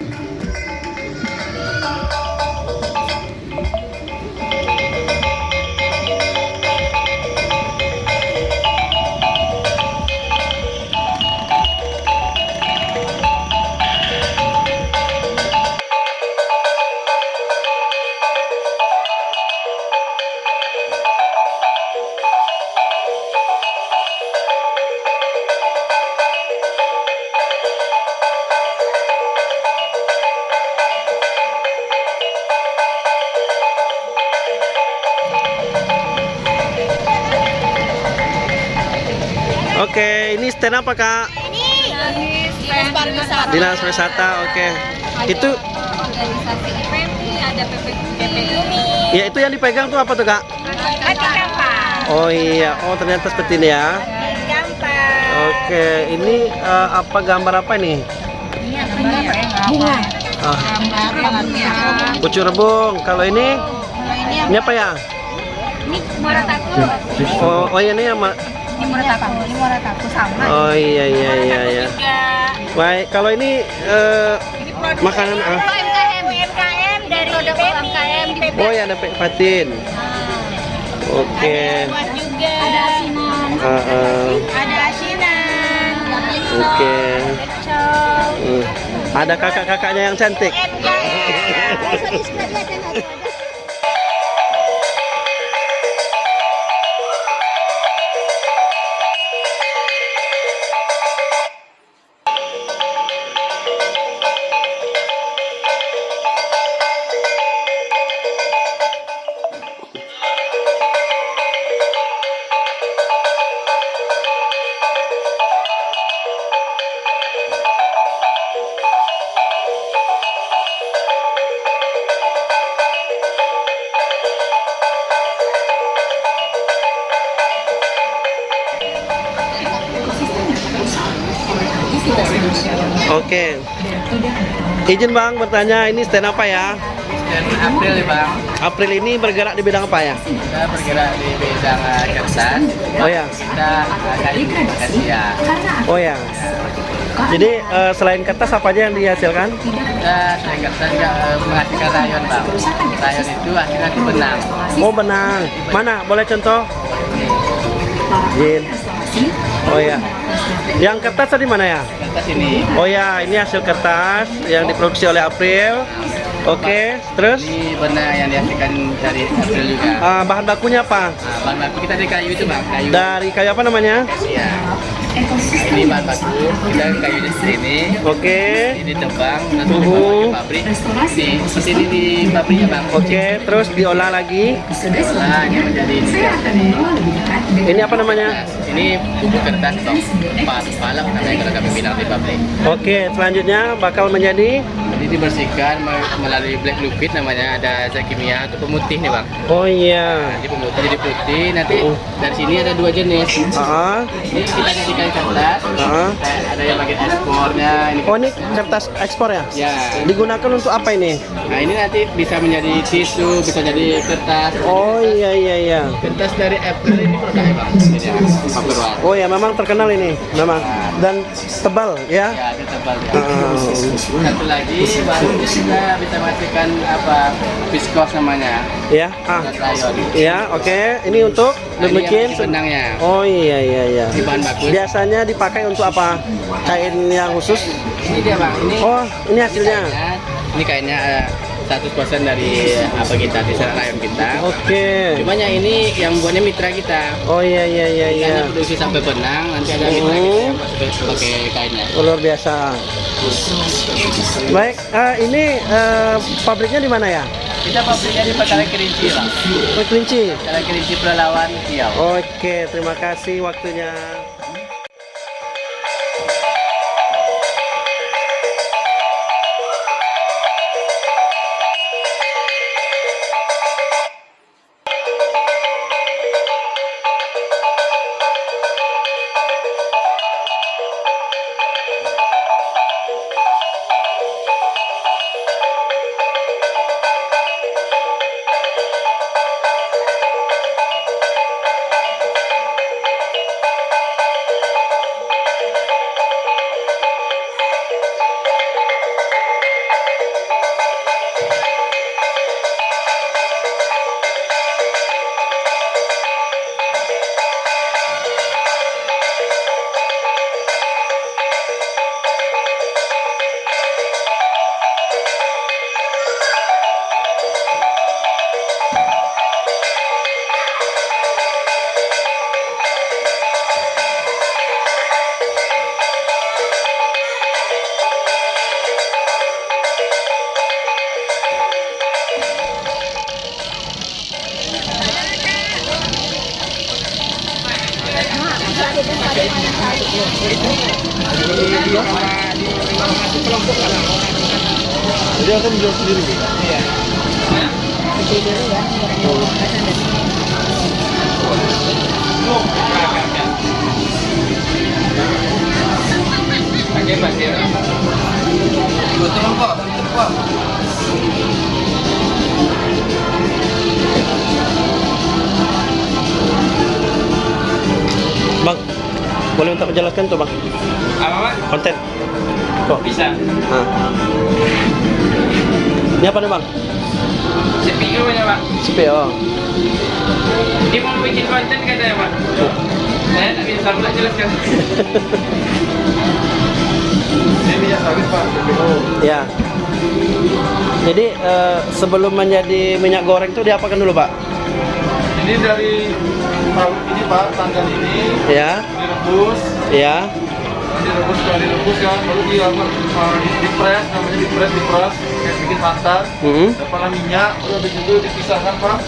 Oke, stand apa kak? Ini dinas pariwisata. Dinas wisata. Oke, itu organisasi IPMI, ada PP, PPUMI, ya itu yang dipegang tuh apa tuh kak? gampang. Oh iya, oh ternyata seperti ini ya. Gampang. Oke, ini eh, apa gambar apa ini? Ini gambar ya? Bunga. Ah, Gambar bunga. pucuk rebung. Kalau ini, Kalau ini ini apa ya? ini Morataku. Oh, oh iya, ini yang Ini Morataku. Ini Morataku sama. Oh iya iya iya iya. Juga. Baik, kalau ini eh, Ini Makanan, ah. UMKM. UMKM dari Produk. UMKM di oh ya ada Pak Fatin. Oke. Buat juga. Ada asinan, Ah, ah. Ada asinan. Oke. Pecel. Hmm. Ada kakak-kakaknya yang cantik. UMKM. Oke. Izin Bang bertanya ini stand apa ya? Dan April ya bang, April ini bergerak di bidang apa ya? kita bergerak di bidang uh, kertas. Oh ya. Kita uh, kayu Asia. Oh ya. Jadi eh, selain kertas apa aja yang dihasilkan? Kita selain kertas juga uh, menghasilkan rayon bang. Rayon itu hasilnya itu benang. Oh benang. Mana? Boleh contoh? Jin. Oh ya. Yang kertas tadi mana ya? Kertas ini. Oh ya, ini hasil kertas yang diproduksi oleh April. Oke, terus Ini benang yang dihasilkan dari April juga. ah, bahan bakunya apa? Nah, bahan baku kita dari kayu itu bang, kayu Dari kayu apa namanya? Asia. Ini bahan baku, kita kayu di sini. Oke. Ini ditebang, nanti Mhm. dibawa ke pabrik. Di di sini di pabriknya bang. Oke, terus diolah lagi. Nah, ini menjadi ini Ini apa namanya? ini bubuk kertas bang. Pas palak namanya kalau kami bilang di pabrik. Oke, selanjutnya bakal menjadi Jadi dibersihkan me- melalui black liquid namanya ada zat kimia untuk pemutih nih bang. Oh iya. Nanti pemutih jadi putih. Nanti Oh. dari sini ada dua jenis. Ah, Ini kita jadikan kertas. ah. Ada yang bagian ekspornya. Ini Oh ini kertas ekspor ya? ya. Digunakan untuk apa ini? Nah ini nanti bisa menjadi tisu, bisa jadi kertas. Oh iya iya iya. Kertas dari Apple ini produknya bang. Ya, white. Oh ya memang terkenal ini, memang dan tebal ya. Ya, tebal ya. Ah. Satu lagi baru kita bisa menghasilkan apa viskos namanya. Ya, ah, ya, oke. Ini untuk Nah, ini bikin. benangnya. Oh iya iya iya. Ini bahan baku. Biasanya dipakai untuk apa? Kain yang khusus? Ini dia bang. Ini Oh, ini hasilnya. kainnya. Ini kainnya eh, 100% dari apa kita di sana rayon kita. Oke. Cuma yang ini yang buatnya mitra kita. Oh iya iya iya iya. Karena produksi sampai benang, nanti ada mitra kita yang pakai kainnya. Oh, luar biasa. Baik, eh, ini eh, pabriknya di mana ya? Kita pabriknya di Petaling Kerinci bang. Oh, Kelinci. Petaling Kerinci Pelalawan Riau. Oke, terima kasih waktunya. Jadi akan menjual sendiri. Iya. Pakai. Bang, boleh minta menjelaskan tuh bang Apa pak? konten. Kok? Bisa. Ah. Ini apa nih bang? CPU nya pak. CPO. Ini mau bikin konten katanya pak. Saya tak bisa pula jelaskan. Saya bisa sawit pak. Ya. Jadi eh, sebelum menjadi minyak goreng itu diapakan dulu pak? Ini dari ini Pak, tanggal ini Ya, direbus, ya. direbus kalau direbus kan, baru di uh, dipres, namanya dipres, dipres, kayak bikin santan. Hmm. Dapatlah minyak, baru habis itu dipisahkan Pak.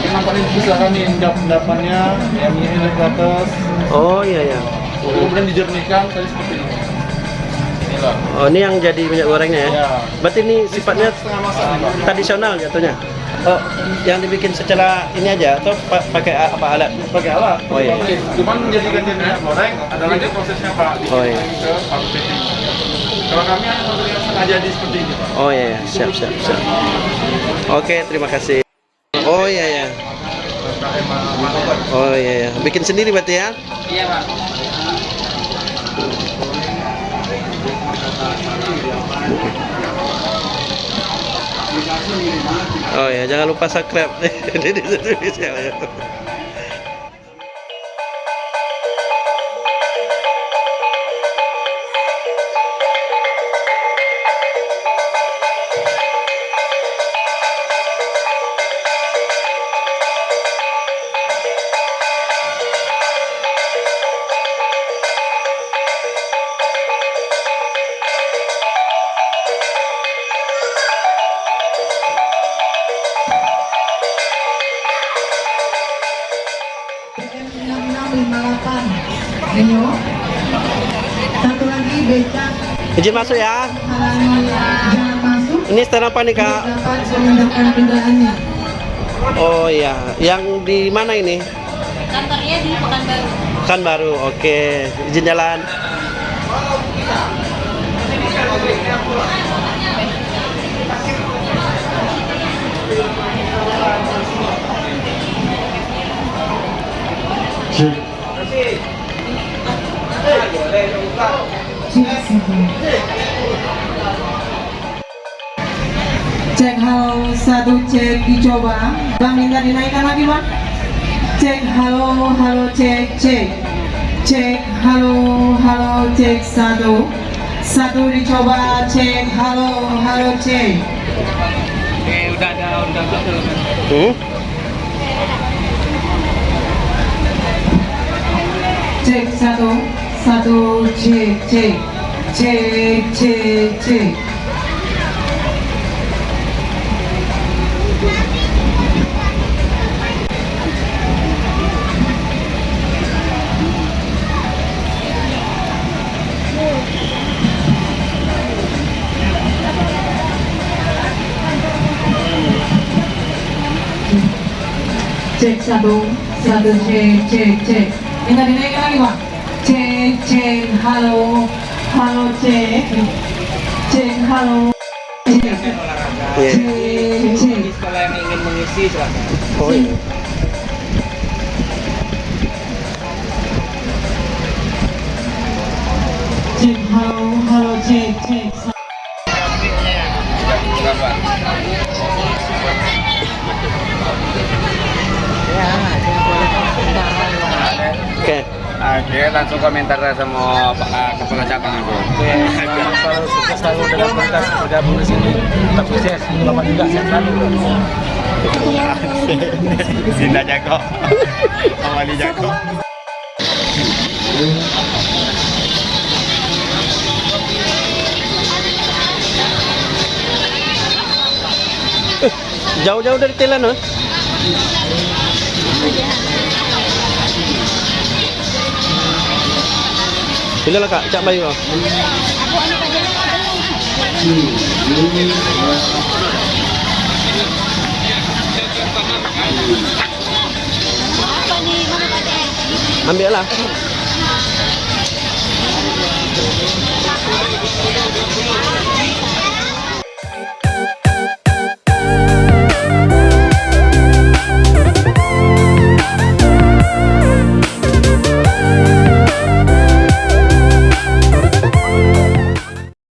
Kenapa ini dipisahkan nih endapan-endapannya, yang ini ke atas, Oh iya ya. kemudian dijernihkan tadi seperti ini. Oh ini yang jadi minyak gorengnya ya? Ya. Berarti ini sifatnya setengah masak tradisional jatuhnya. Oh, yang dibikin secara ini aja atau pa- pakai apa alat? Pakai alat, Oh, iya. Cuman menjadikan jadi minyak goreng, ada lagi prosesnya Pak. Oh, iya. Ke pabrik. Kalau kami hanya memberikan setengah jadi seperti ini Pak. Oh iya, iya. siap siap siap. Oke, terima kasih. Oh iya ya. Oh iya ya. Bikin sendiri berarti ya? Iya pak. Oh ya, jangan lupa subscribe. Izin masuk ya. Ini stand apa nih kak? Oh iya, yang di mana ini? Kantornya di Pekanbaru. Kan baru. Oke, izin jalan. Cek halo satu cek dicoba. Bang minta dinaikkan lagi bang. Cek halo halo cek cek. Cek halo halo cek satu. Satu dicoba cek halo halo cek. Eh udah ada udah ada belum? Hmm? Cek satu satu cek cek cek cek cek. cek satu satu cek cek cek minta dinaikkan lagi pak cek cek halo halo cek cek halo cek Iya. cek cek Di sekolah yang ingin mengisi silakan. Oh iya. halo halo Oke. Oke, langsung komentar sama Pak eh, Kepala Cabang aku. selalu sukses selalu dalam komunitas bergabung di sini tetap sukses bapak juga sehat selalu Dinda Jago. Awali Jago. Jauh-jauh dari Thailand, oh? Sila lang ka, cabay ko. Ambil lah.